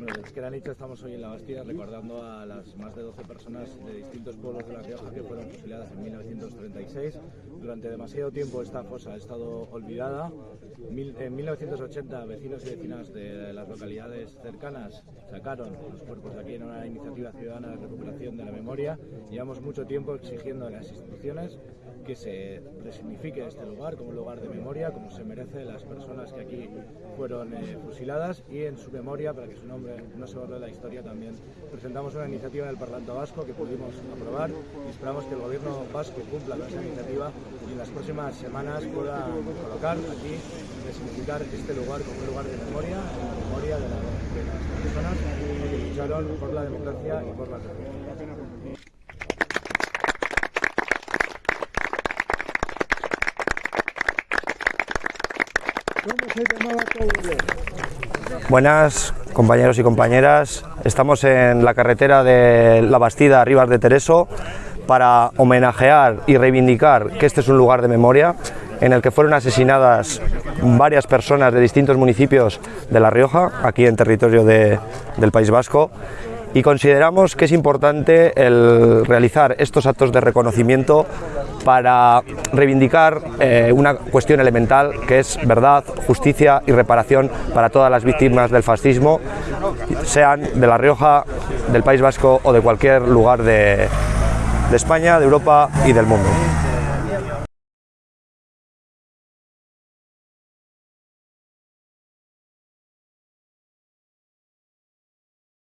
Bueno, desde que han estamos hoy en la Bastida recordando a las más de 12 personas de distintos pueblos de La Rioja que fueron fusiladas en 1936. Durante demasiado tiempo esta fosa ha estado olvidada. En 1980 vecinos y vecinas de las localidades cercanas sacaron los cuerpos de aquí en una iniciativa ciudadana de recuperación de la memoria. Llevamos mucho tiempo exigiendo a las instituciones que se resignifique este lugar como un lugar de memoria, como se merece las personas que aquí fueron eh, fusiladas y en su memoria, para que su nombre no se borre la historia también, presentamos una iniciativa en el Parlamento Vasco que pudimos aprobar y esperamos que el gobierno vasco cumpla con esa iniciativa y en las próximas semanas pueda colocar aquí, resignificar este lugar como un lugar de memoria, en memoria de, las personas que lucharon por la democracia y por la república. Buenas compañeros y compañeras, estamos en la carretera de La Bastida, Rivas de Tereso, para homenajear y reivindicar que este es un lugar de memoria en el que fueron asesinadas varias personas de distintos municipios de La Rioja, aquí en territorio del País Vasco, y consideramos que es importante el realizar estos actos de reconocimiento para reivindicar eh, una cuestión elemental que es verdad, justicia y reparación para todas las víctimas del fascismo, sean de La Rioja, del País Vasco o de cualquier lugar de, de España, de Europa y del mundo.